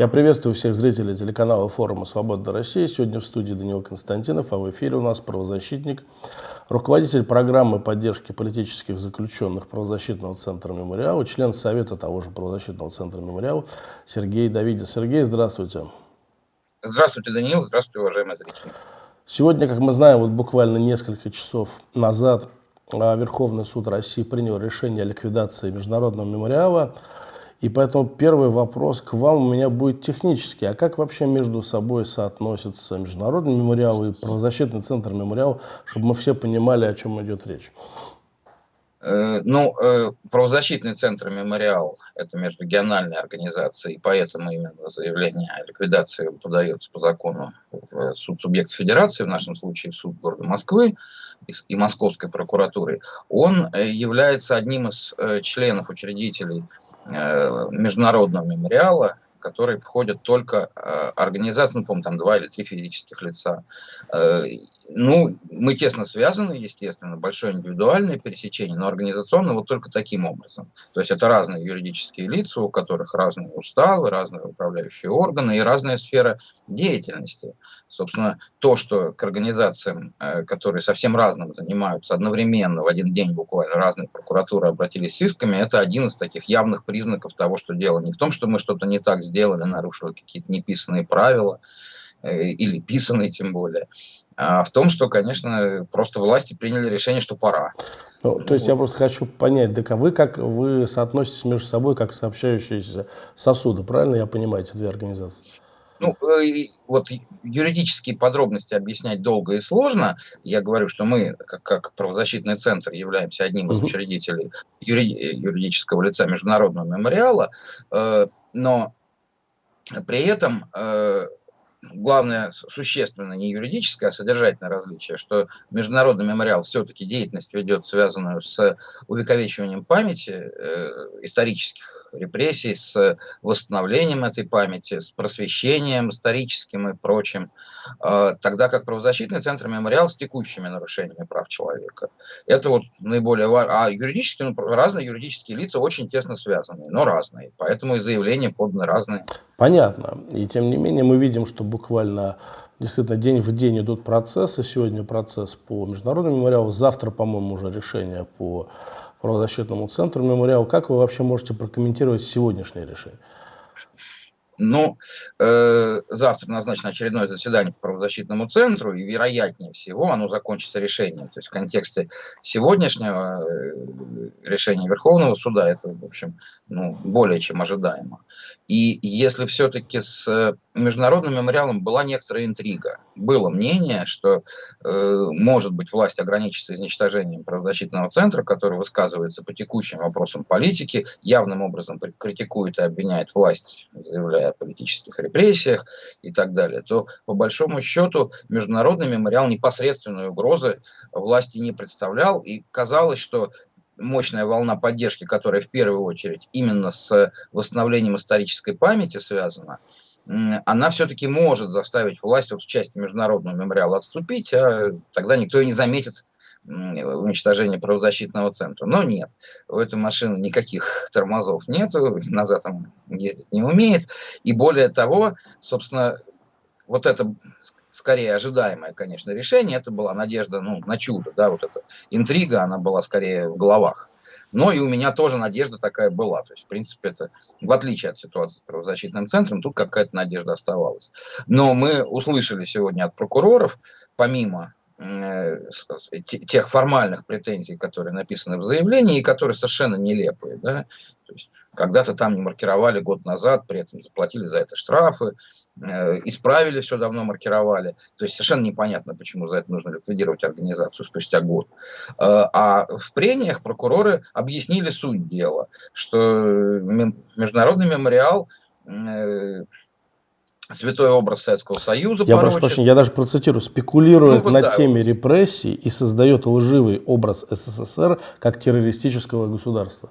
Я приветствую всех зрителей телеканала форума «Свобода России». Сегодня в студии Даниил Константинов, а в эфире у нас правозащитник, руководитель программы поддержки политических заключенных правозащитного центра «Мемориал», член Совета того же правозащитного центра «Мемориал» Сергей Давидин. Сергей, здравствуйте. Здравствуйте, Даниил. Здравствуйте, уважаемые зрители. Сегодня, как мы знаем, вот буквально несколько часов назад а, Верховный суд России принял решение о ликвидации Международного мемориала – и поэтому первый вопрос к вам у меня будет технический. А как вообще между собой соотносятся Международный мемориал и правозащитный центр мемориал, чтобы мы все понимали, о чем идет речь? Э, ну, э, правозащитный центр «Мемориал» – это межрегиональная организация, и поэтому именно заявление о ликвидации подается по закону в суд субъекта федерации, в нашем случае в суд города Москвы и Московской прокуратуры. Он э, является одним из членов, учредителей Международного мемориала, которые входят только э, организации, ну, помню, там два или три физических лица. Э, ну, мы тесно связаны, естественно, большое индивидуальное пересечение, но организационно вот только таким образом. То есть это разные юридические лица, у которых разные уставы, разные управляющие органы и разная сфера деятельности. Собственно, то, что к организациям, э, которые совсем разным занимаются, одновременно в один день буквально разные прокуратуры обратились с исками, это один из таких явных признаков того, что дело не в том, что мы что-то не так сделали, нарушили какие-то неписанные правила, э, или писанные тем более, а в том, что, конечно, просто власти приняли решение, что пора. Ну, то есть вот. я просто хочу понять, так а вы как вы соотноситесь между собой как сообщающиеся сосуды, правильно я понимаю эти две организации? Ну, э, вот юридические подробности объяснять долго и сложно. Я говорю, что мы, как, как правозащитный центр, являемся одним из учредителей юридического лица Международного мемориала, э, но при этом э, главное существенно не юридическое, а содержательное различие, что международный мемориал все-таки деятельность ведет, связанную с увековечиванием памяти э, исторических репрессий, с восстановлением этой памяти, с просвещением историческим и прочим, э, тогда как правозащитный центр мемориал с текущими нарушениями прав человека. Это вот наиболее важно. А юридически, ну, разные юридические лица очень тесно связаны, но разные, поэтому и заявления поданы разные. Понятно. И тем не менее мы видим, что буквально действительно день в день идут процессы. Сегодня процесс по международному мемориалу, завтра, по-моему, уже решение по правозащитному центру мемориала. Как вы вообще можете прокомментировать сегодняшнее решение? Ну, э, завтра назначено очередное заседание по правозащитному центру, и вероятнее всего оно закончится решением. То есть в контексте сегодняшнего э, решения Верховного суда это, в общем, ну, более чем ожидаемо. И если все-таки с международным мемориалом была некоторая интрига, было мнение, что э, может быть власть ограничится изничтожением правозащитного центра, который высказывается по текущим вопросам политики, явным образом критикует и обвиняет власть, заявляя о политических репрессиях и так далее, то по большому счету международный мемориал непосредственной угрозы власти не представлял. И казалось, что мощная волна поддержки, которая в первую очередь именно с восстановлением исторической памяти связана, она все-таки может заставить власть вот в части международного мемориала отступить, а тогда никто и не заметит уничтожения правозащитного центра. Но нет, у этой машины никаких тормозов нету, назад он ездить не умеет. И более того, собственно, вот это скорее ожидаемое, конечно, решение, это была надежда ну, на чудо, да, вот эта интрига, она была скорее в головах. Но и у меня тоже надежда такая была. То есть, в принципе, это в отличие от ситуации с правозащитным центром, тут какая-то надежда оставалась. Но мы услышали сегодня от прокуроров, помимо тех формальных претензий, которые написаны в заявлении и которые совершенно нелепые. Да? То есть, когда-то там не маркировали год назад, при этом заплатили за это штрафы, э, исправили все давно, маркировали. То есть совершенно непонятно, почему за это нужно ликвидировать организацию спустя год. Э, а в прениях прокуроры объяснили суть дела, что Международный мемориал э, святой образ Советского Союза. Я прошу прощения, я даже процитирую, спекулирует ну, над да, теме вот. репрессий и создает лживый образ СССР как террористического государства.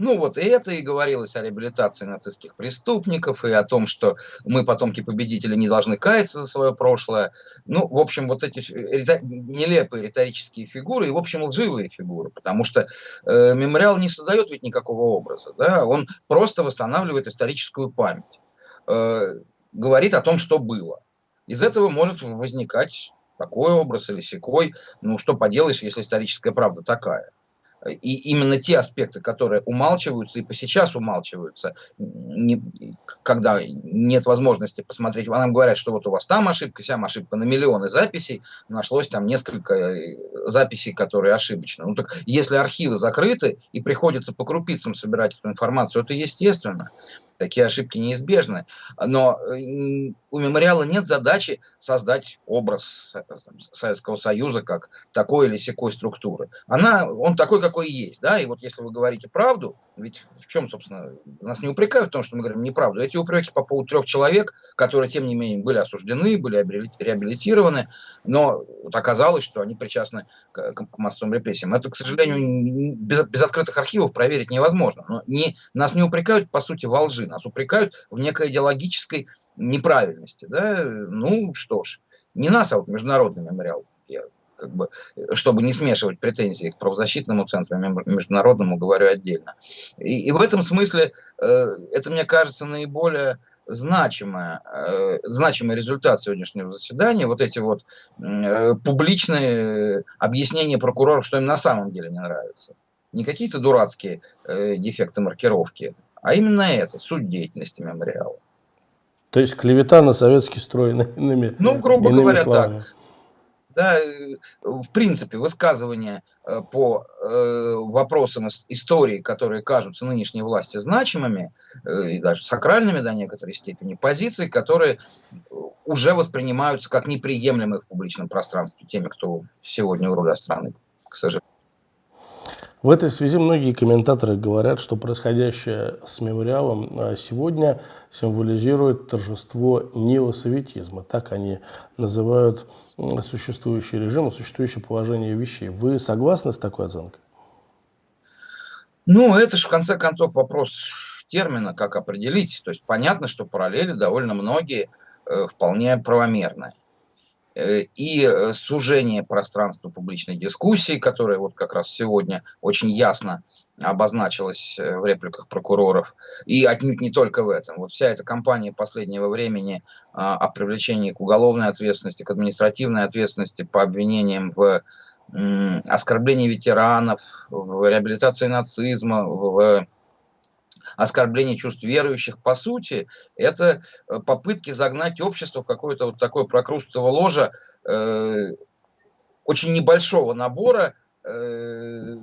Ну вот и это и говорилось о реабилитации нацистских преступников, и о том, что мы, потомки победителей, не должны каяться за свое прошлое. Ну, в общем, вот эти нелепые риторические фигуры, и, в общем, лживые фигуры, потому что э, мемориал не создает ведь никакого образа, да, он просто восстанавливает историческую память, говорит о том, что было. Из этого может возникать такой образ или секой, ну что поделаешь, если историческая правда такая. И именно те аспекты, которые умалчиваются и по сейчас умалчиваются, не, когда нет возможности посмотреть, нам говорят, что вот у вас там ошибка, сям ошибка на миллионы записей, нашлось там несколько э, записей, которые ошибочны. Ну так если архивы закрыты и приходится по крупицам собирать эту информацию, это естественно. Такие ошибки неизбежны. Но э, у мемориала нет задачи создать образ Советского Союза как такой или секой структуры. Она, он такой, какой есть. Да? И вот если вы говорите правду, ведь в чем, собственно, нас не упрекают в том, что мы говорим неправду. Эти упреки по поводу трех человек, которые, тем не менее, были осуждены, были реабилитированы, но вот оказалось, что они причастны к, к массовым репрессиям. Это, к сожалению, без, без открытых архивов проверить невозможно. Но не, нас не упрекают, по сути, во лжи, нас упрекают в некой идеологической неправильности. Да? Ну что ж, не нас, а вот международный мемориал. Я как бы, чтобы не смешивать претензии к правозащитному центру, международному говорю отдельно. И, и в этом смысле э, это, мне кажется, наиболее значимая, э, значимый результат сегодняшнего заседания, вот эти вот э, публичные объяснения прокуроров, что им на самом деле не нравится. Не какие-то дурацкие э, дефекты маркировки, а именно это, суть деятельности мемориала. То есть клевета на советский строй иными Ну, грубо иными говоря, словами. так. Да, э, в принципе, высказывания э, по э, вопросам истории, которые кажутся нынешней власти значимыми, и даже сакральными до некоторой степени, позиции, которые уже воспринимаются как неприемлемые в публичном пространстве теми, кто сегодня у руля страны, к сожалению. В этой связи многие комментаторы говорят, что происходящее с мемориалом а, сегодня символизирует торжество неосоветизма. Так они называют существующий режим, существующее положение вещей. Вы согласны с такой оценкой? Ну, это же в конце концов вопрос термина, как определить. То есть понятно, что параллели довольно многие э, вполне правомерные. Э, и э, сужение пространства публичной дискуссии, которое вот как раз сегодня очень ясно обозначилось э, в репликах прокуроров, и отнюдь не только в этом. Вот вся эта кампания последнего времени а, о привлечении к уголовной ответственности, к административной ответственности по обвинениям в оскорблении ветеранов, в реабилитации нацизма, в оскорбление чувств верующих, по сути, это э, попытки загнать общество в какое-то вот такое прокрустово ложа э, очень небольшого набора, э,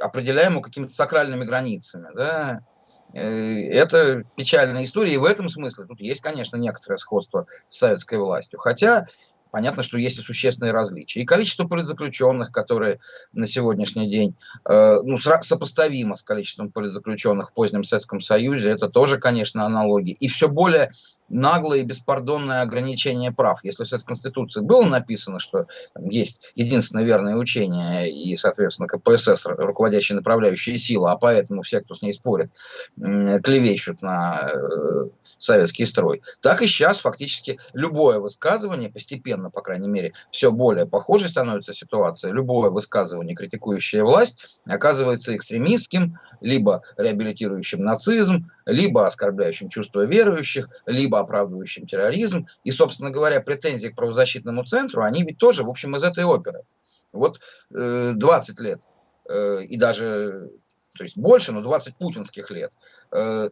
определяемого какими-то сакральными границами. Да? Э, это печальная история, и в этом смысле тут есть, конечно, некоторое сходство с советской властью. Хотя понятно, что есть и существенные различия. И количество политзаключенных, которые на сегодняшний день э, ну, сопоставимо с количеством политзаключенных в позднем Советском Союзе, это тоже, конечно, аналогии. И все более наглое и беспардонное ограничение прав. Если в Советской Конституции было написано, что есть единственное верное учение и, соответственно, КПСС, руководящая направляющая сила, а поэтому все, кто с ней спорит, клевещут на э, советский строй, так и сейчас фактически любое высказывание, постепенно, по крайней мере, все более похожей становится ситуация, любое высказывание, критикующее власть, оказывается экстремистским, либо реабилитирующим нацизм, либо оскорбляющим чувства верующих, либо оправдывающим терроризм. И, собственно говоря, претензии к правозащитному центру, они ведь тоже, в общем, из этой оперы. Вот э, 20 лет, э, и даже, то есть больше, но 20 путинских лет, э,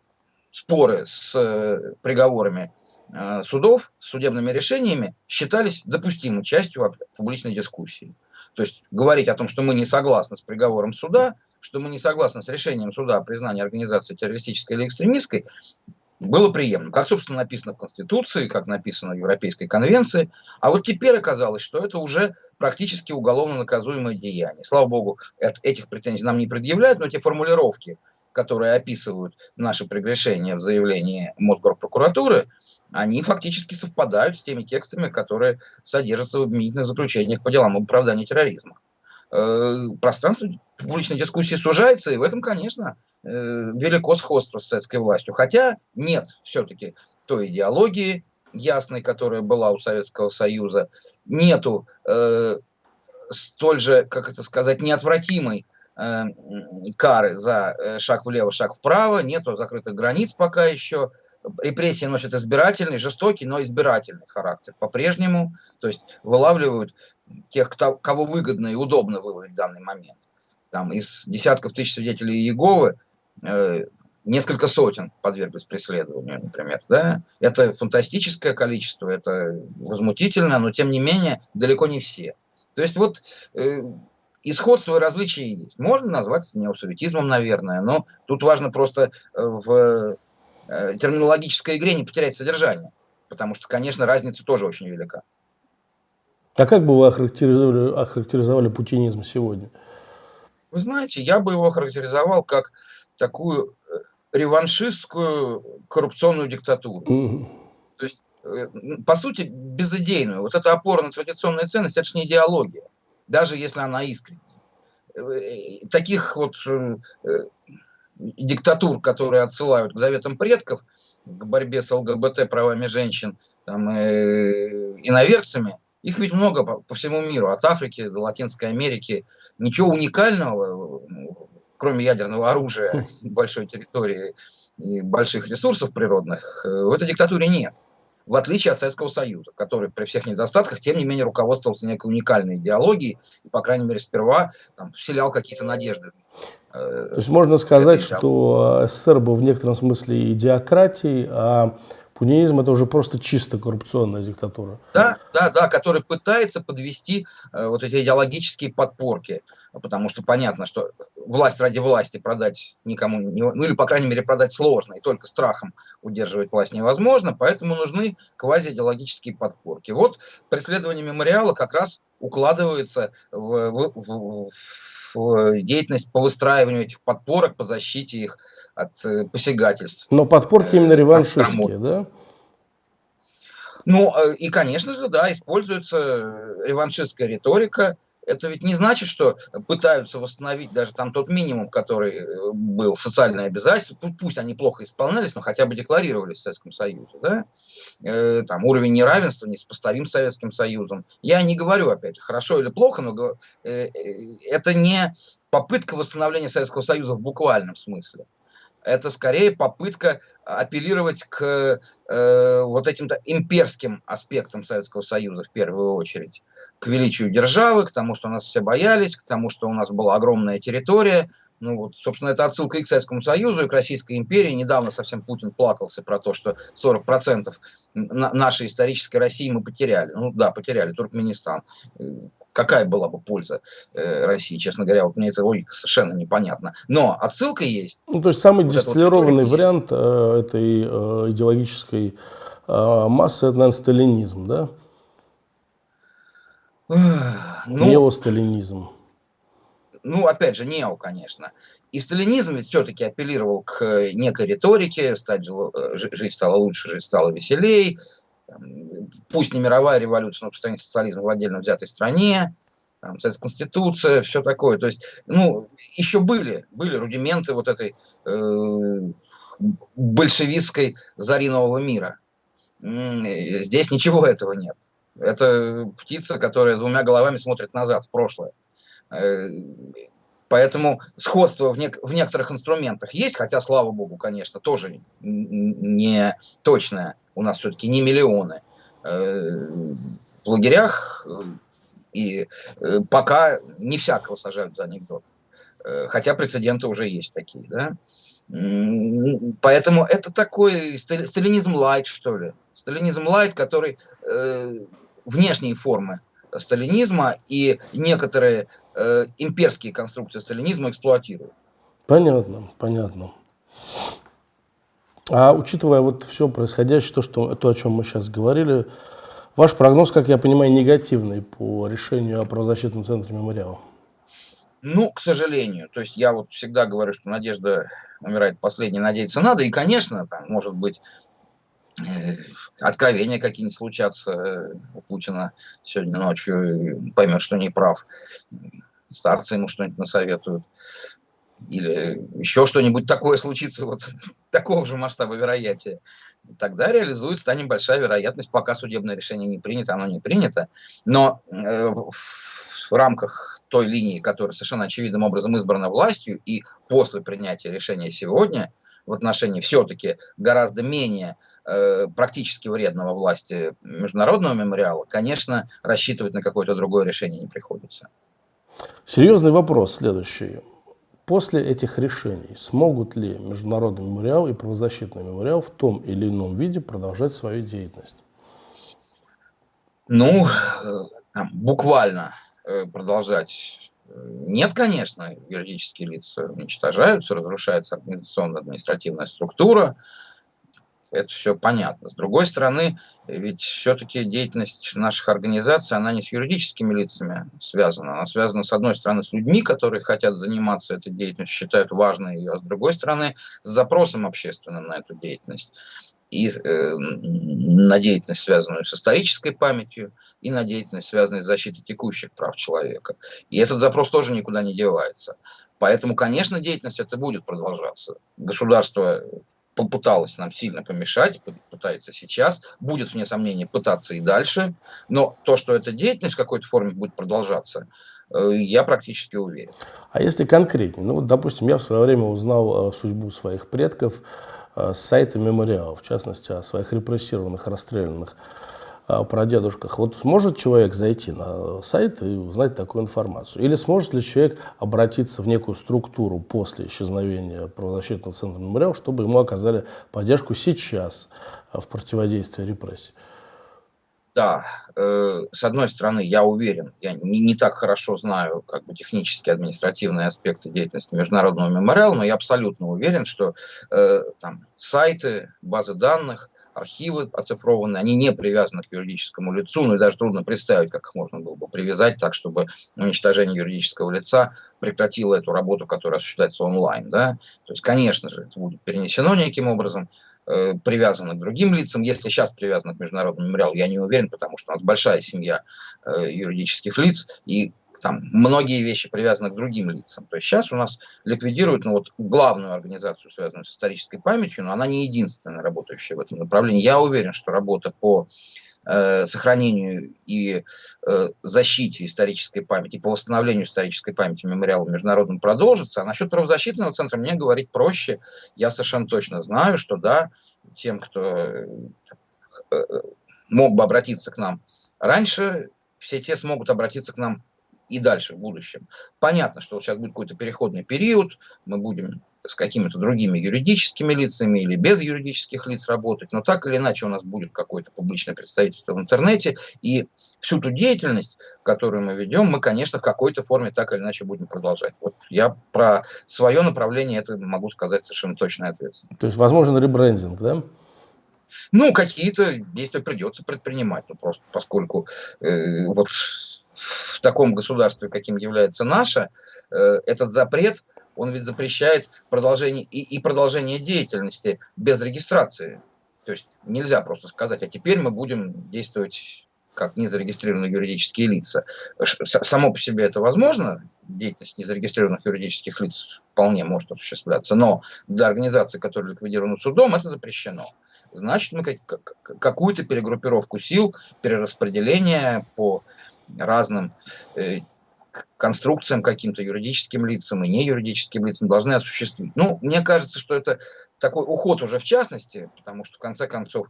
споры с э, приговорами э, судов, с судебными решениями считались допустимой частью публичной дискуссии. То есть говорить о том, что мы не согласны с приговором суда, что мы не согласны с решением суда о признании организации террористической или экстремистской, было приемлемо. Как, собственно, написано в Конституции, как написано в Европейской конвенции. А вот теперь оказалось, что это уже практически уголовно наказуемое деяние. Слава богу, этих претензий нам не предъявляют, но те формулировки, которые описывают наши прегрешения в заявлении Мосгорпрокуратуры, они фактически совпадают с теми текстами, которые содержатся в обвинительных заключениях по делам об оправдании терроризма. э, пространство публичной дискуссии сужается, и в этом, конечно, э, велико сходство с советской властью. Хотя нет все-таки той идеологии ясной, которая была у Советского Союза, нету э, столь же, как это сказать, неотвратимой кары за э, шаг влево, шаг вправо, нету закрытых границ пока еще, репрессии носят избирательный, жестокий, но избирательный характер по-прежнему, то есть вылавливают тех, кто, кого выгодно и удобно выловить в данный момент. Там из десятков тысяч свидетелей Иеговы э, несколько сотен подверглись преследованию, например. Да? Это фантастическое количество, это возмутительно, но тем не менее далеко не все. То есть вот э, и сходство, и различия есть. Можно назвать это неосоветизмом, наверное, но тут важно просто э, в э, терминологической игре не потерять содержание, потому что, конечно, разница тоже очень велика. А как бы вы охарактеризовали, охарактеризовали путинизм сегодня? Вы знаете, я бы его характеризовал как такую э, реваншистскую коррупционную диктатуру. Mm То есть, по сути, безыдейную. Вот эта опора на традиционные ценности, это же не идеология, даже если она искренняя. Э, таких вот диктатур, которые отсылают к заветам предков, к борьбе с ЛГБТ правами женщин там, э, иноверцами, их ведь много по, по всему миру, от Африки до Латинской Америки. Ничего уникального, кроме ядерного оружия, большой территории и больших ресурсов природных, э, в этой диктатуре нет. В отличие от Советского Союза, который при всех недостатках, тем не менее, руководствовался некой уникальной идеологией, и, по крайней мере, сперва там, вселял какие-то надежды. Э, То есть можно сказать, что СССР был в некотором смысле идиократией, а Пунинизм – это уже просто чисто коррупционная диктатура. Да, да, да, который пытается подвести э, вот эти идеологические подпорки, потому что понятно, что власть ради власти продать никому, не, ну или, по крайней мере, продать сложно, и только страхом удерживать власть невозможно, поэтому нужны квазиидеологические подпорки. Вот преследование мемориала как раз укладывается в, в, в, в деятельность по выстраиванию этих подпорок, по защите их от э, посягательств. Но подпорки именно э, реваншистские, да? Ну, э, и, конечно же, да, используется реваншистская риторика. Это ведь не значит, что пытаются восстановить даже там тот минимум, который был социальное обязательство. Пусть они плохо исполнялись, но хотя бы декларировались в Советском Союзе. Да? Э, там уровень неравенства неспоставим с Советским Союзом. Я не говорю, опять хорошо или плохо, но э, э, это не попытка восстановления Советского Союза в буквальном смысле это скорее попытка апеллировать к э, вот этим-то имперским аспектам Советского Союза в первую очередь. К величию державы, к тому, что нас все боялись, к тому, что у нас была огромная территория. Ну вот, собственно, это отсылка и к Советскому Союзу, и к Российской империи. Недавно совсем Путин плакался про то, что 40% нашей исторической России мы потеряли. Ну да, потеряли Туркменистан какая была бы польза э, России, честно говоря, вот мне эта логика совершенно непонятна. Но отсылка есть. Ну, то есть самый вот дистиллированный вот вариант э, этой э, идеологической э, массы, это, наверное, сталинизм, да? Ну, Неосталинизм. Ну, опять же, нео, конечно. И сталинизм ведь все-таки апеллировал к некой риторике, стать, э, жить стало лучше, жить стало веселей, пусть не мировая революция, но распространение социализма в отдельно взятой стране, там, Конституция, все такое. То есть, ну, еще были, были рудименты вот этой э, большевистской зари нового мира. Здесь ничего этого нет. Это птица, которая двумя головами смотрит назад, в прошлое. Э, Поэтому сходство в, нек в некоторых инструментах есть, хотя, слава богу, конечно, тоже не точное. У нас все-таки не миллионы. Э, в лагерях и э, пока не всякого сажают за анекдот. Хотя прецеденты уже есть такие. Да? Поэтому это такой сталинизм лайт, что ли. Сталинизм лайт, который внешние формы сталинизма и некоторые э, имперские конструкции сталинизма эксплуатируют. Понятно, понятно. А учитывая вот все происходящее, то, что, то, о чем мы сейчас говорили, ваш прогноз, как я понимаю, негативный по решению о правозащитном центре мемориала? Ну, к сожалению. То есть я вот всегда говорю, что надежда умирает последней, надеяться надо. И, конечно, там, может быть, откровения какие-нибудь случатся э, у Путина сегодня ночью, поймет, что не прав. старцы ему что-нибудь насоветуют, или еще что-нибудь такое случится, вот такого же масштаба вероятия, тогда реализуется, станет большая вероятность, пока судебное решение не принято, оно не принято. Но э, в рамках той линии, которая совершенно очевидным образом избрана властью, и после принятия решения сегодня в отношении все-таки гораздо менее э, практически вредного власти международного мемориала, конечно, рассчитывать на какое-то другое решение не приходится. Серьезный вопрос следующий. После этих решений смогут ли Международный мемориал и правозащитный мемориал в том или ином виде продолжать свою деятельность? Ну, э, буквально э, продолжать э, нет, конечно, юридические лица уничтожаются, разрушается организационно-административная структура, это все понятно. С другой стороны, ведь все-таки деятельность наших организаций, она не с юридическими лицами связана, она связана, с одной стороны, с людьми, которые хотят заниматься этой деятельностью, считают важной ее, а с другой стороны, с запросом общественным на эту деятельность. И э, на деятельность, связанную с исторической памятью, и на деятельность, связанную с защитой текущих прав человека. И этот запрос тоже никуда не девается. Поэтому, конечно, деятельность это будет продолжаться. Государство попыталась нам сильно помешать, пытается сейчас, будет, вне сомнения, пытаться и дальше, но то, что эта деятельность в какой-то форме будет продолжаться, э, я практически уверен. А если конкретнее? Ну вот, допустим, я в свое время узнал э, судьбу своих предков э, с сайта мемориала, в частности, о своих репрессированных, расстрелянных о прадедушках. Вот сможет человек зайти на сайт и узнать такую информацию? Или сможет ли человек обратиться в некую структуру после исчезновения правозащитного центра мемориал, чтобы ему оказали поддержку сейчас в противодействии репрессий? Да, э, с одной стороны, я уверен, я не, не так хорошо знаю как бы технические административные аспекты деятельности международного мемориала, но я абсолютно уверен, что э, там сайты, базы данных архивы оцифрованные, они не привязаны к юридическому лицу, ну и даже трудно представить, как их можно было бы привязать так, чтобы уничтожение юридического лица прекратило эту работу, которая осуществляется онлайн. Да? То есть, конечно же, это будет перенесено неким образом, э, привязано к другим лицам. Если сейчас привязано к международному мемориалу, я не уверен, потому что у нас большая семья э, юридических лиц, и там многие вещи привязаны к другим лицам. То есть сейчас у нас ликвидируют ну, вот, главную организацию, связанную с исторической памятью, но она не единственная работающая в этом направлении. Я уверен, что работа по э, сохранению и э, защите исторической памяти, по восстановлению исторической памяти мемориала международным продолжится. А насчет правозащитного центра мне говорить проще. Я совершенно точно знаю, что да, тем, кто э, э мог бы обратиться к нам раньше, все те смогут обратиться к нам и дальше в будущем. Понятно, что вот сейчас будет какой-то переходный период, мы будем с какими-то другими юридическими лицами или без юридических лиц работать, но так или иначе у нас будет какое-то публичное представительство в интернете, и всю ту деятельность, которую мы ведем, мы, конечно, в какой-то форме так или иначе будем продолжать. Вот я про свое направление это могу сказать совершенно точно и ответственно. То есть, возможен ребрендинг, да? Ну, какие-то действия придется предпринимать, ну, просто поскольку э, вот в таком государстве, каким является наше, э, этот запрет, он ведь запрещает продолжение и, и продолжение деятельности без регистрации. То есть нельзя просто сказать, а теперь мы будем действовать как незарегистрированные юридические лица. Само по себе это возможно, деятельность незарегистрированных юридических лиц вполне может осуществляться, но для организации, которая ликвидирована судом, это запрещено. Значит, мы какую-то перегруппировку сил, перераспределение по разным э, конструкциям, каким-то юридическим лицам и неюридическим лицам должны осуществить. Ну, мне кажется, что это такой уход уже в частности, потому что в конце концов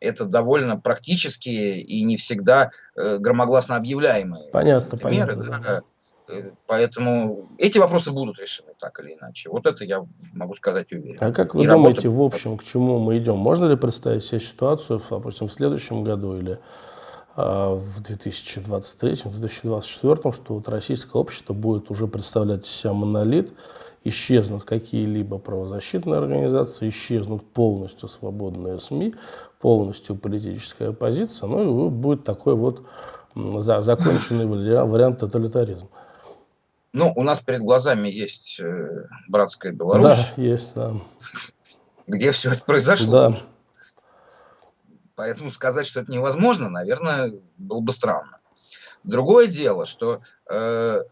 это довольно практические и не всегда э, громогласно объявляемые понятно, меры. Понятно, да. Э, поэтому эти вопросы будут решены так или иначе. Вот это я могу сказать уверенно. А как вы и думаете, работа... в общем, к чему мы идем? Можно ли представить себе ситуацию, допустим, в следующем году или в 2023-2024, что вот российское общество будет уже представлять из себя монолит, исчезнут какие-либо правозащитные организации, исчезнут полностью свободные СМИ, полностью политическая оппозиция, ну и будет такой вот за, законченный вариант тоталитаризма. Ну, у нас перед глазами есть э, братская Беларусь. Да, есть, да. Где все это произошло. Да. Поэтому сказать, что это невозможно, наверное, было бы странно. Другое дело, что э,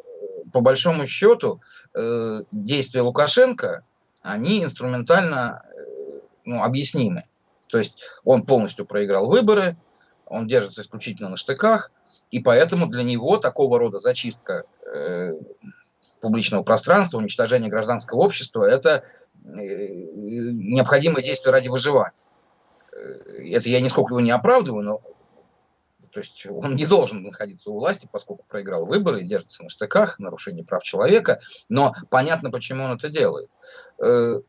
по большому счету, э, действия Лукашенко, они инструментально э, ну, объяснимы. То есть он полностью проиграл выборы, он держится исключительно на штыках, и поэтому для него такого рода зачистка э, публичного пространства, уничтожение гражданского общества – это э, необходимое действие ради выживания. Э, это я нисколько его не оправдываю, но то есть он не должен находиться у власти, поскольку проиграл выборы и держится на штыках, нарушение прав человека, но понятно, почему он это делает. Э,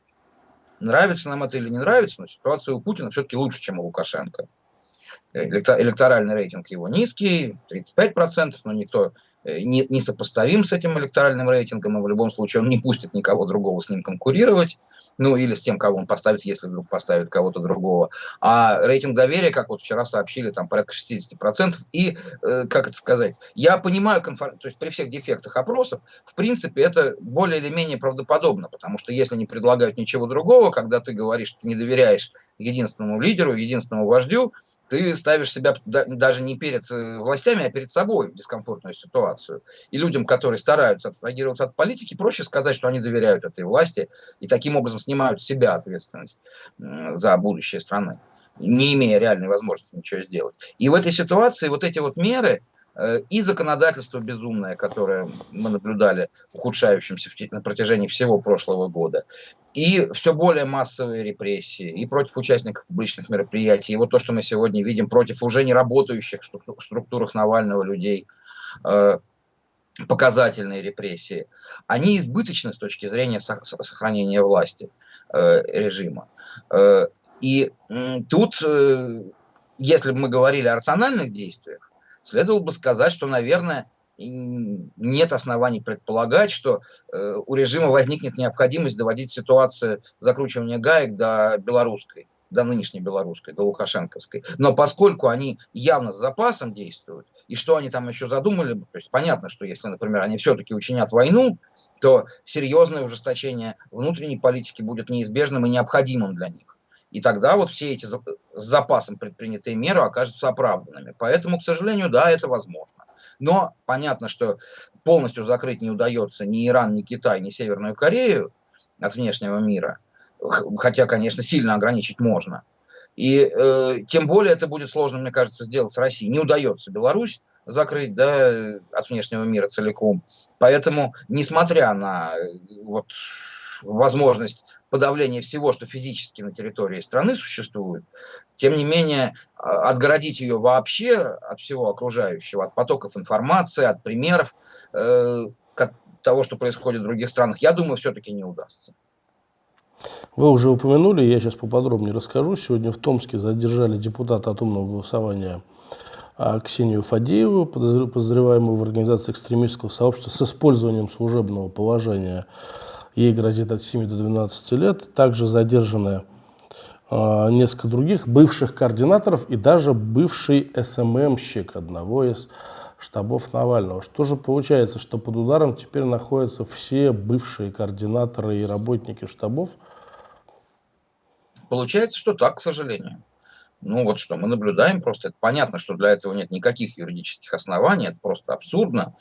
нравится нам это или не нравится, но ситуация у Путина все-таки лучше, чем у Лукашенко. Электоральный рейтинг его низкий, 35%, но никто не, не сопоставим с этим электоральным рейтингом, и в любом случае он не пустит никого другого с ним конкурировать, ну или с тем, кого он поставит, если вдруг поставит кого-то другого. А рейтинг доверия, как вот вчера сообщили, там порядка 60%. И, э, как это сказать, я понимаю, конфор... то есть при всех дефектах опросов, в принципе, это более или менее правдоподобно, потому что если не предлагают ничего другого, когда ты говоришь, что не доверяешь единственному лидеру, единственному вождю, ты ставишь себя даже не перед э, властями, а перед собой в дискомфортную ситуацию. И людям, которые стараются абстрагироваться от политики, проще сказать, что они доверяют этой власти и таким образом снимают с себя ответственность за будущее страны, не имея реальной возможности ничего сделать. И в этой ситуации вот эти вот меры, и законодательство безумное, которое мы наблюдали ухудшающимся на протяжении всего прошлого года, и все более массовые репрессии, и против участников публичных мероприятий, и вот то, что мы сегодня видим против уже не работающих в структурах Навального людей, э, показательные репрессии, они избыточны с точки зрения сохранения власти э, режима. И тут, если бы мы говорили о рациональных действиях, следовало бы сказать, что, наверное, нет оснований предполагать, что э, у режима возникнет необходимость доводить ситуацию закручивания гаек до белорусской, до нынешней белорусской, до лукашенковской. Но поскольку они явно с запасом действуют, и что они там еще задумали, то есть понятно, что если, например, они все-таки учинят войну, то серьезное ужесточение внутренней политики будет неизбежным и необходимым для них. И тогда вот все эти с запасом предпринятые меры окажутся оправданными. Поэтому, к сожалению, да, это возможно. Но понятно, что полностью закрыть не удается ни Иран, ни Китай, ни Северную Корею от внешнего мира. Хотя, конечно, сильно ограничить можно. И э, тем более это будет сложно, мне кажется, сделать с Россией. Не удается Беларусь закрыть да, от внешнего мира целиком. Поэтому, несмотря на э, вот, возможность подавления всего, что физически на территории страны существует, тем не менее а, отгородить ее вообще от всего окружающего, от потоков информации, от примеров э, того, что происходит в других странах, я думаю, все-таки не удастся. Вы уже упомянули, я сейчас поподробнее расскажу. Сегодня в Томске задержали депутата от умного голосования а, Ксению Фадееву, подозреваемую в организации экстремистского сообщества с использованием служебного положения ей грозит от 7 до 12 лет. Также задержаны э, несколько других бывших координаторов и даже бывший СММщик одного из штабов Навального. Что же получается, что под ударом теперь находятся все бывшие координаторы и работники штабов? Получается, что так, к сожалению. Ну вот что, мы наблюдаем просто, это понятно, что для этого нет никаких юридических оснований, это просто абсурдно.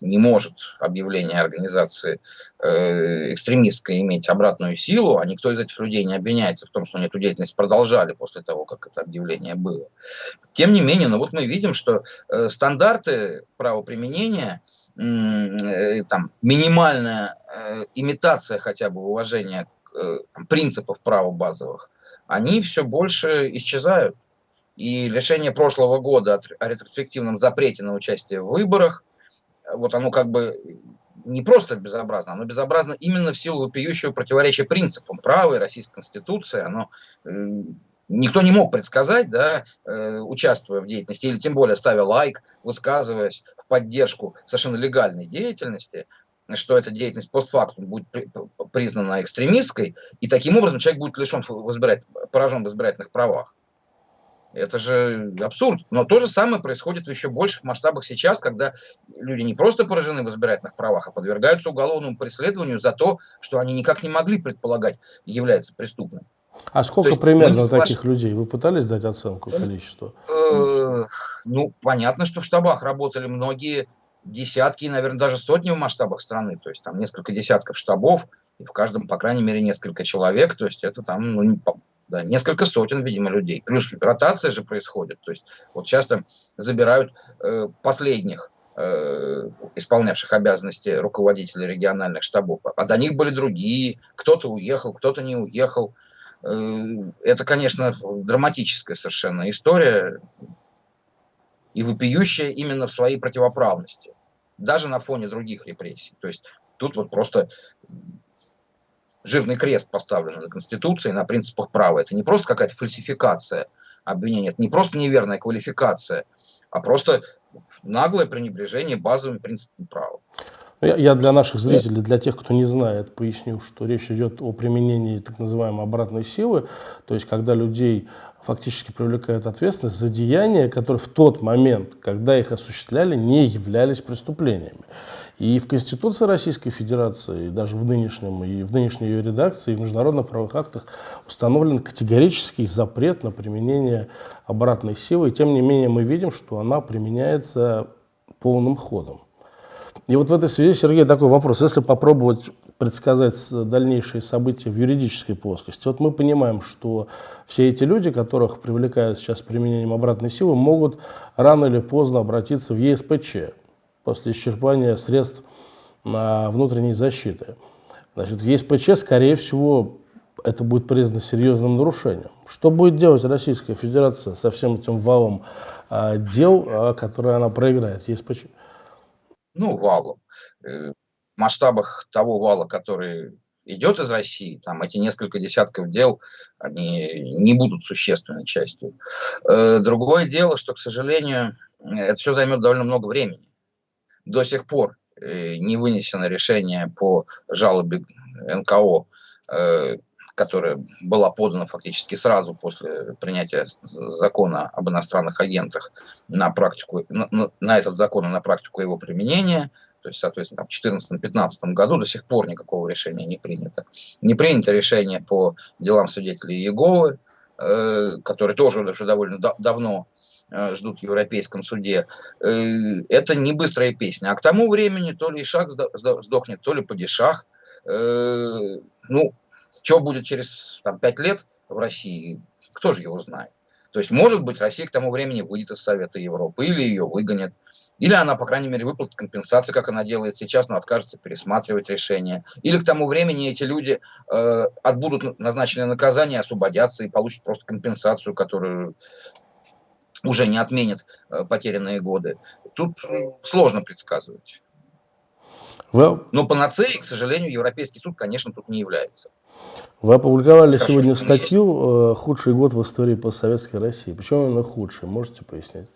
Не может объявление организации э, экстремистской иметь обратную силу, а никто из этих людей не обвиняется в том, что они эту деятельность продолжали после того, как это объявление было. Тем не менее, ну вот мы видим, что э, стандарты правоприменения, э, там, минимальная э, имитация хотя бы уважения э, принципов права базовых, они все больше исчезают. И решение прошлого года о ретроспективном запрете на участие в выборах, вот оно как бы не просто безобразно, оно безобразно именно в силу вопиющего противоречия принципам права и Российской Конституции. Оно, э, никто не мог предсказать, да, э, участвуя в деятельности, или тем более ставя лайк, высказываясь в поддержку совершенно легальной деятельности, что эта деятельность постфактум будет признана экстремистской, и таким образом человек будет лишен в поражен в избирательных правах. Это же абсурд. Но то же самое происходит в еще больших масштабах сейчас, когда люди не просто поражены в избирательных правах, а подвергаются уголовному преследованию за то, что они никак не могли предполагать является преступным. А сколько есть, примерно таких людей? Вы пытались дать оценку количеству? Э, ну, понятно, что в штабах работали многие десятки, наверное, даже сотни в масштабах страны, то есть там несколько десятков штабов, и в каждом, по крайней мере, несколько человек, то есть это там ну, да, несколько сотен, видимо, людей. Плюс ротация же происходит, то есть вот часто забирают э, последних э, исполнявших обязанности руководителей региональных штабов, а до них были другие, кто-то уехал, кто-то не уехал. Э, это, конечно, драматическая совершенно история, и вопиющая именно в своей противоправности, даже на фоне других репрессий. То есть тут вот просто жирный крест поставлен на Конституции, на принципах права. Это не просто какая-то фальсификация обвинения, это не просто неверная квалификация, а просто наглое пренебрежение базовым принципами права. Ну, я, я для наших зрителей, для тех, кто не знает, поясню, что речь идет о применении так называемой обратной силы, то есть когда людей фактически привлекают ответственность за деяния, которые в тот момент, когда их осуществляли, не являлись преступлениями. И в Конституции Российской Федерации, и даже в, нынешнем, и в нынешней ее редакции, и в международных правовых актах установлен категорический запрет на применение обратной силы. И тем не менее мы видим, что она применяется полным ходом. И вот в этой связи, Сергей, такой вопрос. Если попробовать предсказать дальнейшие события в юридической плоскости, вот мы понимаем, что все эти люди, которых привлекают сейчас применением обратной силы, могут рано или поздно обратиться в ЕСПЧ после исчерпания средств на внутренней защиты. Значит, в ЕСПЧ, скорее всего, это будет признано серьезным нарушением. Что будет делать Российская Федерация со всем этим валом а, дел, а, которые она проиграет ЕСПЧ? Ну, валом. Э, в масштабах того вала, который идет из России, там эти несколько десятков дел, они не будут существенной частью. Э, другое дело, что, к сожалению, это все займет довольно много времени. До сих пор э, не вынесено решение по жалобе НКО которая была подана фактически сразу после принятия закона об иностранных агентах на практику, на, на этот закон и на практику его применения, то есть, соответственно, в 2014-2015 году до сих пор никакого решения не принято. Не принято решение по делам свидетелей Иеговы, э, которые тоже уже довольно да, давно э, ждут в Европейском суде. Э, это не быстрая песня. А к тому времени то ли Ишак сдохнет, то ли Падишах. Э, ну, что будет через там, 5 лет в России, кто же его знает. То есть, может быть, Россия к тому времени выйдет из Совета Европы, или ее выгонят, или она, по крайней мере, выплатит компенсации, как она делает сейчас, но откажется пересматривать решение. Или к тому времени эти люди э, отбудут назначенное наказание, освободятся и получат просто компенсацию, которую уже не отменят э, потерянные годы. Тут сложно предсказывать. Well... Но панацеей, к сожалению, Европейский суд, конечно, тут не является. Вы опубликовали Хорошо, сегодня статью. Э, «Худший год в истории постсоветской России». Почему именно худший? Можете пояснить?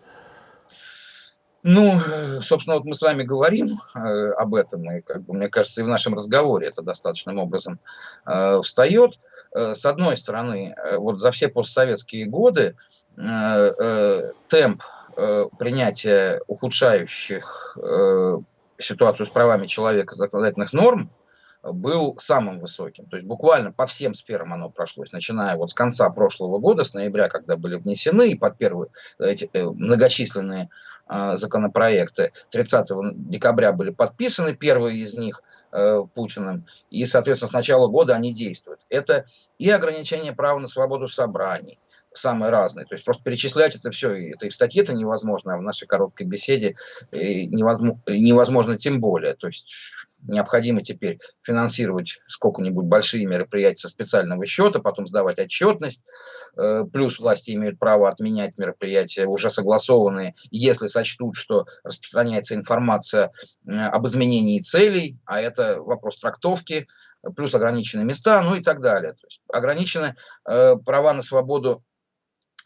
Ну, собственно, вот мы с вами говорим э, об этом, и, как бы, мне кажется, и в нашем разговоре это достаточным образом э, встает. Э, с одной стороны, э, вот за все постсоветские годы э, э, темп э, принятия ухудшающих э, ситуацию с правами человека законодательных норм был самым высоким. То есть буквально по всем сферам оно прошлось, начиная вот с конца прошлого года, с ноября, когда были внесены, и под первые эти э, многочисленные э, законопроекты 30 декабря были подписаны, первые из них э, Путиным, и, соответственно, с начала года они действуют. Это и ограничение права на свободу собраний, самые разные. То есть просто перечислять это все, это и в статье это невозможно, а в нашей короткой беседе э, невозможно, невозможно тем более. То есть необходимо теперь финансировать сколько-нибудь большие мероприятия со специального счета, потом сдавать отчетность, э, плюс власти имеют право отменять мероприятия, уже согласованные, если сочтут, что распространяется информация э, об изменении целей, а это вопрос трактовки, плюс ограниченные места, ну и так далее. То есть ограничены э, права на свободу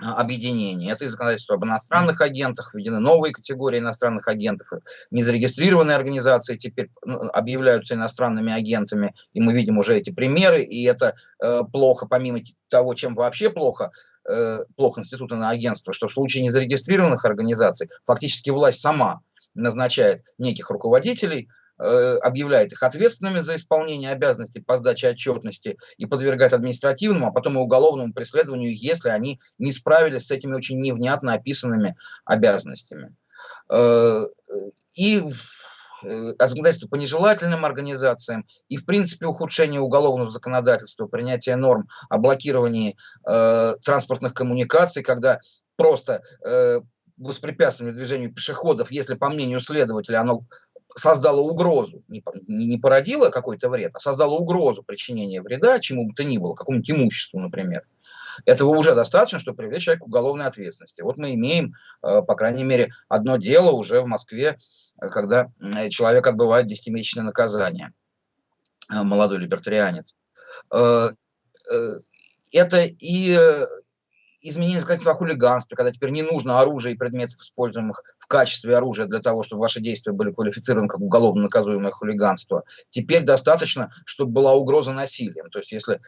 объединений. Это и законодательство об иностранных агентах, введены новые категории иностранных агентов. Незарегистрированные организации теперь ну, объявляются иностранными агентами, и мы видим уже эти примеры, и это э, плохо, помимо того, чем вообще плохо, э, плохо институты на агентство, что в случае незарегистрированных организаций фактически власть сама назначает неких руководителей, объявляет их ответственными за исполнение обязанностей по сдаче отчетности и подвергает административному, а потом и уголовному преследованию, если они не справились с этими очень невнятно описанными обязанностями. и законодательство по нежелательным организациям и, в принципе, ухудшение уголовного законодательства, принятие норм о блокировании э, транспортных коммуникаций, когда просто э, воспрепятствование движению пешеходов, если, по мнению следователя, оно создало угрозу, не, не породило какой-то вред, а создало угрозу причинения вреда чему бы то ни было, какому-нибудь имуществу, например. Этого уже достаточно, чтобы привлечь человека к уголовной ответственности. Вот мы имеем, э, по крайней мере, одно дело уже в Москве, э, когда человек отбывает 10-месячное наказание, э, молодой либертарианец. Это и изменение законодательства о хулиганстве, когда теперь не нужно оружие и предметов, используемых в качестве оружия для того, чтобы ваши действия были квалифицированы как уголовно наказуемое хулиганство. Теперь достаточно, чтобы была угроза насилием. То есть если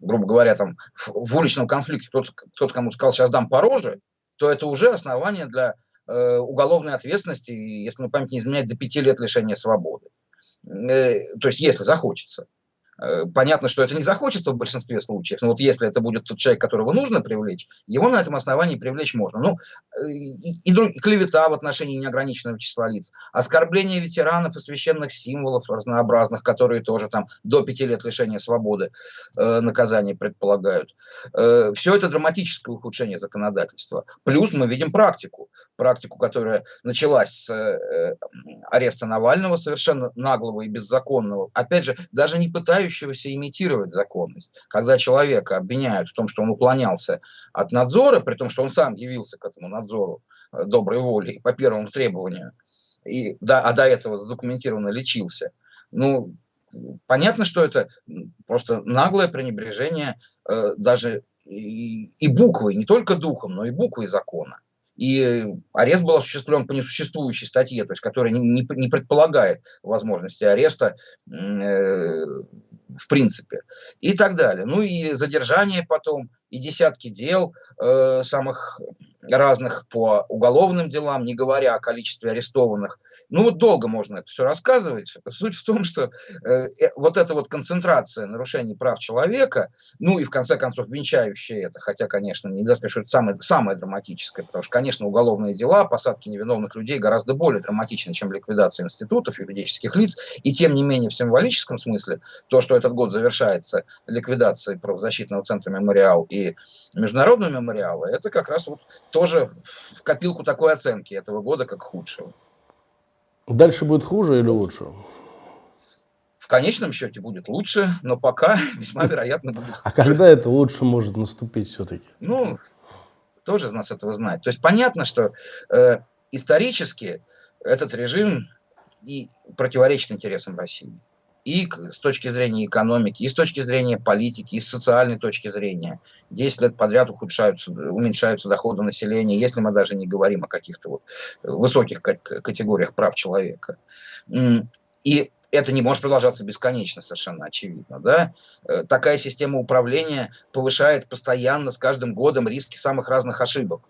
грубо говоря, там, в уличном конфликте кто-то кто кому сказал, сейчас дам по роже, то это уже основание для э, уголовной ответственности, если мне память не изменяет, до пяти лет лишения свободы. Э, то есть, если захочется. Э, понятно, что это не захочется в большинстве случаев, но вот если это будет тот человек, которого нужно привлечь, его на этом основании привлечь можно. Ну, э, и, и, и клевета в отношении неограниченного числа лиц, оскорбление ветеранов и священных символов разнообразных, которые тоже там до пяти лет лишения свободы э, наказания предполагают. Э, все это драматическое ухудшение законодательства. Плюс мы видим практику, практику, которая началась с э, ареста Навального, совершенно наглого и беззаконного. Опять же, даже не пытаясь пытающегося имитировать законность. Когда человека обвиняют в том, что он уклонялся от надзора, при том, что он сам явился к этому надзору э, доброй воли по первому требованию, и, да, а до этого задокументированно лечился, ну, понятно, что это просто наглое пренебрежение э, даже и, и буквой, не только духом, но и буквой закона. И арест был осуществлен по несуществующей статье, то есть которая не, не, не предполагает возможности ареста э, в принципе, и так далее. Ну и задержание потом, и десятки дел э, самых разных по уголовным делам, не говоря о количестве арестованных. Ну вот долго можно это все рассказывать. Суть в том, что э, э, вот эта вот концентрация нарушений прав человека, ну и в конце концов венчающая это, хотя, конечно, нельзя сказать, что это самое, самое драматическое, потому что, конечно, уголовные дела, посадки невиновных людей гораздо более драматичны, чем ликвидация институтов, юридических лиц, и тем не менее в символическом смысле, то, что этот год завершается ликвидацией правозащитного центра «Мемориал» и международного мемориала, это как раз вот тоже в копилку такой оценки этого года как худшего. Дальше будет хуже или лучше? В конечном счете будет лучше, но пока весьма вероятно будет хуже. А когда это лучше может наступить все-таки? Ну, кто же из нас этого знает? То есть понятно, что э, исторически этот режим и противоречит интересам России и с точки зрения экономики, и с точки зрения политики, и с социальной точки зрения. 10 лет подряд ухудшаются, уменьшаются доходы населения, если мы даже не говорим о каких-то вот высоких категориях прав человека. И это не может продолжаться бесконечно, совершенно очевидно. Да? Э, такая система управления повышает постоянно с каждым годом риски самых разных ошибок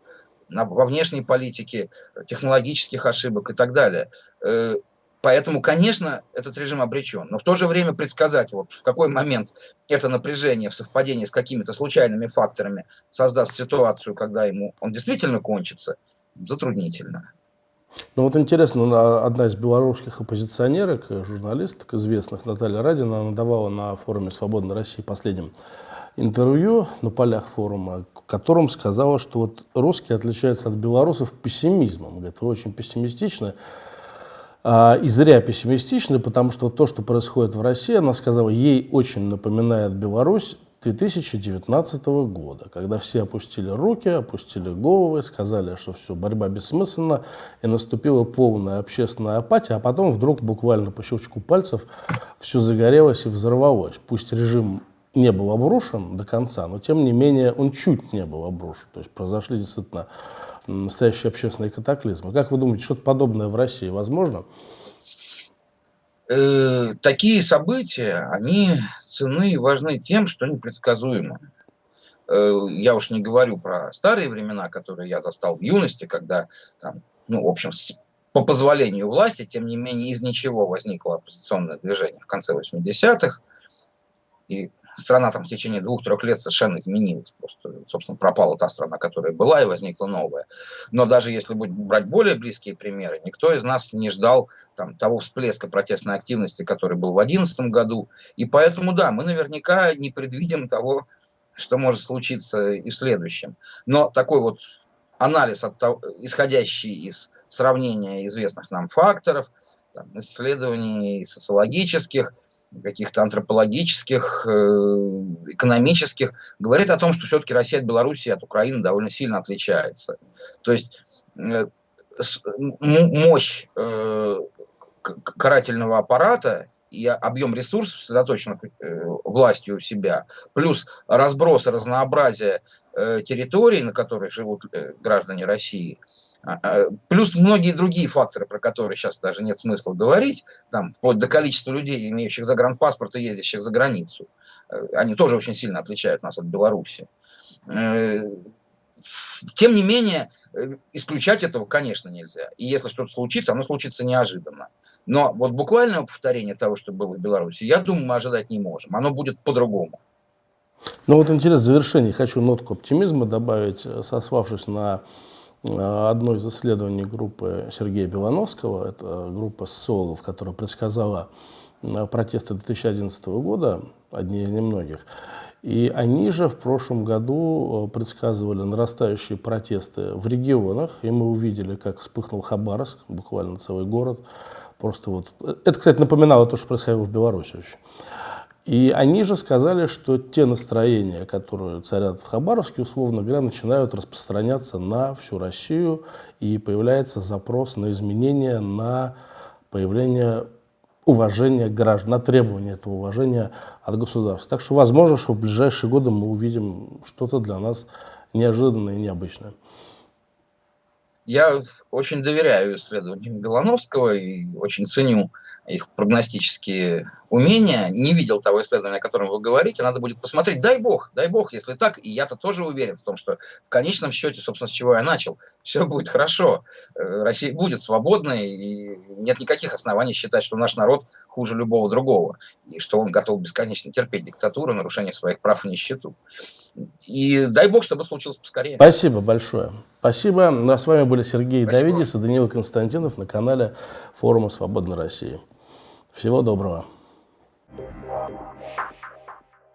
во внешней политике, технологических ошибок и так далее. Поэтому, конечно, этот режим обречен. Но в то же время предсказать, вот в какой момент это напряжение в совпадении с какими-то случайными факторами создаст ситуацию, когда ему он действительно кончится, затруднительно. Ну вот интересно, одна из белорусских оппозиционерок, журналисток известных, Наталья Радина, она давала на форуме «Свободной России» последнем интервью на полях форума, в котором сказала, что вот русские отличаются от белорусов пессимизмом. Говорит, вы очень пессимистичны. А, и зря пессимистичны, потому что то, что происходит в России, она сказала, ей очень напоминает Беларусь 2019 года, когда все опустили руки, опустили головы, сказали, что все, борьба бессмысленна, и наступила полная общественная апатия, а потом вдруг буквально по щелчку пальцев все загорелось и взорвалось. Пусть режим не был обрушен до конца, но тем не менее он чуть не был обрушен. То есть произошли действительно настоящие общественные катаклизмы. Как вы думаете, что-то подобное в России возможно? Э, такие события, они ценны и важны тем, что они предсказуемы. Э, я уж не говорю про старые времена, которые я застал в юности, когда, там, ну, в общем, по позволению власти, тем не менее, из ничего возникло оппозиционное движение в конце 80-х. И страна там в течение двух-трех лет совершенно изменилась. Просто, собственно, пропала та страна, которая была, и возникла новая. Но даже если брать более близкие примеры, никто из нас не ждал там, того всплеска протестной активности, который был в 2011 году. И поэтому, да, мы наверняка не предвидим того, что может случиться и в следующем. Но такой вот анализ, от того, исходящий из сравнения известных нам факторов, там, исследований социологических, каких-то антропологических, э, экономических, говорит о том, что все-таки Россия от Беларуси от Украины довольно сильно отличается. То есть э, мощь э, карательного аппарата и объем ресурсов, сосредоточенных властью у себя, плюс разброс и разнообразие территорий, на которых живут граждане России – плюс многие другие факторы, про которые сейчас даже нет смысла говорить, там, вплоть до количества людей, имеющих загранпаспорт и ездящих за границу. Э, они тоже очень сильно отличают нас от Беларуси. Э, тем не менее, э, исключать этого, конечно, нельзя. И если что-то случится, оно случится неожиданно. Но вот буквального повторения того, что было в Беларуси, я думаю, мы ожидать не можем. Оно будет по-другому. Ну вот интересно, в завершении хочу нотку оптимизма добавить, сославшись на одно из исследований группы Сергея Белановского, это группа социологов, которая предсказала э, протесты 2011 года, одни из немногих. И они же в прошлом году э, предсказывали нарастающие протесты в регионах, и мы увидели, как вспыхнул Хабаровск, буквально целый город. Просто вот... Это, кстати, напоминало то, что происходило в Беларуси очень. И они же сказали, что те настроения, которые царят в Хабаровске, условно говоря, начинают распространяться на всю Россию, и появляется запрос на изменения, на появление уважения граждан, на требование этого уважения от государства. Так что возможно, что в ближайшие годы мы увидим что-то для нас неожиданное и необычное. Я очень доверяю исследованиям Белановского и очень ценю их прогностические умения. Не видел того исследования, о котором вы говорите, надо будет посмотреть. Дай бог, дай бог, если так. И я-то тоже уверен в том, что в конечном счете, собственно, с чего я начал, все будет хорошо. Э, Россия будет свободной, и нет никаких оснований считать, что наш народ хуже любого другого, и что он готов бесконечно терпеть диктатуру, нарушение своих прав и нищету. И дай бог, чтобы случилось поскорее. Спасибо большое. Спасибо. Ну, а с вами были Сергей Спасибо. Давидис и Данила Константинов на канале форума «Свободной России». Всего доброго. Thank you.